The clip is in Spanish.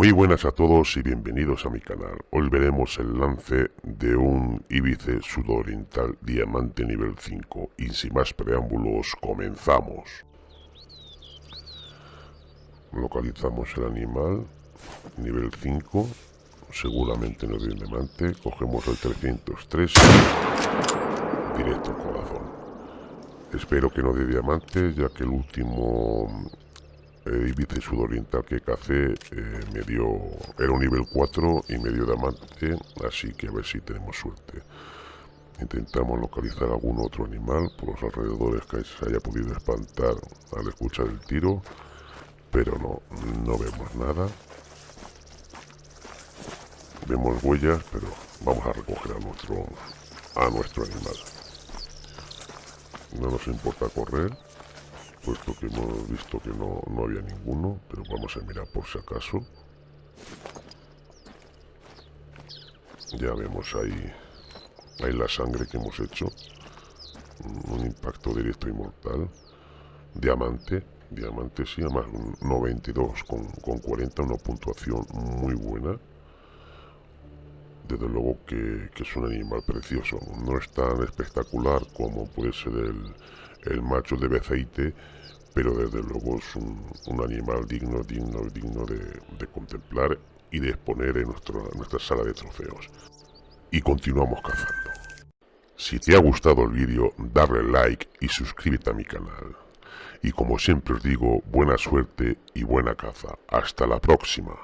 Muy buenas a todos y bienvenidos a mi canal. Hoy veremos el lance de un Ibice sudoriental diamante nivel 5 y sin más preámbulos comenzamos. Localizamos el animal, nivel 5, seguramente no de diamante, cogemos el 303 directo al corazón. Espero que no de diamante ya que el último eh, Ibiza sudoriental que cacé eh, me dio, era un nivel 4 y me dio diamante, así que a ver si tenemos suerte. Intentamos localizar algún otro animal por los alrededores que se haya podido espantar al escuchar el tiro, pero no, no vemos nada. Vemos huellas, pero vamos a recoger a nuestro, a nuestro animal. No nos importa correr puesto que hemos visto que no, no había ninguno, pero vamos a mirar por si acaso. Ya vemos ahí, ahí la sangre que hemos hecho. Un impacto directo y mortal. Diamante, diamante sí, además un 92 con, con 40, una puntuación muy buena. Desde luego que, es un animal precioso. No es tan espectacular como puede ser el, el macho de Beceite, pero desde luego es un, animal digno, digno, digno de, contemplar y de exponer en, nuestro, nuestra sala de trofeos. Y continuamos cazando. Si te ha gustado el vídeo, darle like y suscríbete a mi canal. Y como siempre os digo, buena suerte y buena caza. Hasta la próxima.